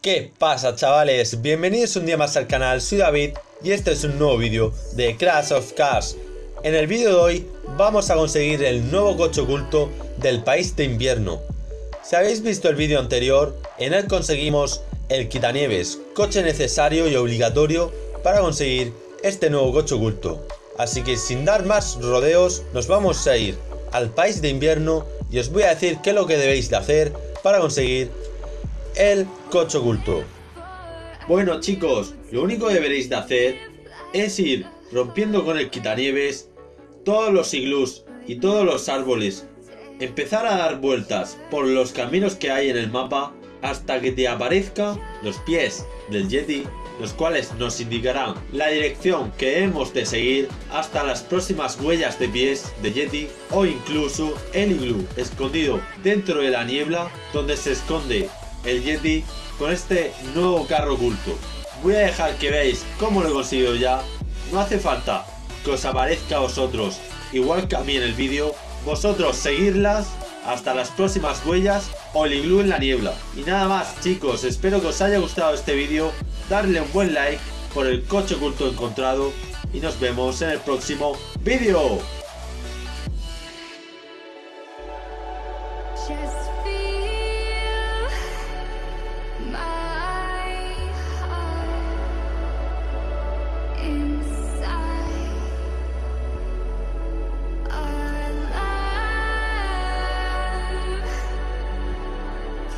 ¿Qué pasa chavales? Bienvenidos un día más al canal, soy David y este es un nuevo vídeo de Crash of Cars. En el vídeo de hoy vamos a conseguir el nuevo coche oculto del país de invierno. Si habéis visto el vídeo anterior, en él conseguimos el quitanieves, coche necesario y obligatorio para conseguir este nuevo coche oculto. Así que sin dar más rodeos, nos vamos a ir al país de invierno y os voy a decir qué es lo que debéis de hacer para conseguir el coche oculto. Bueno chicos, lo único que deberéis de hacer es ir rompiendo con el quitanieves todos los iglús y todos los árboles. Empezar a dar vueltas por los caminos que hay en el mapa hasta que te aparezca los pies del Yeti, los cuales nos indicarán la dirección que hemos de seguir hasta las próximas huellas de pies de Yeti o incluso el iglú escondido dentro de la niebla donde se esconde el Yeti con este nuevo carro oculto. Voy a dejar que veáis cómo lo he conseguido ya. No hace falta que os aparezca a vosotros, igual que a mí en el vídeo, vosotros seguirlas hasta las próximas huellas, Oliglu en la niebla. Y nada más chicos, espero que os haya gustado este vídeo, darle un buen like por el coche oculto encontrado y nos vemos en el próximo vídeo.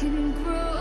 can grow.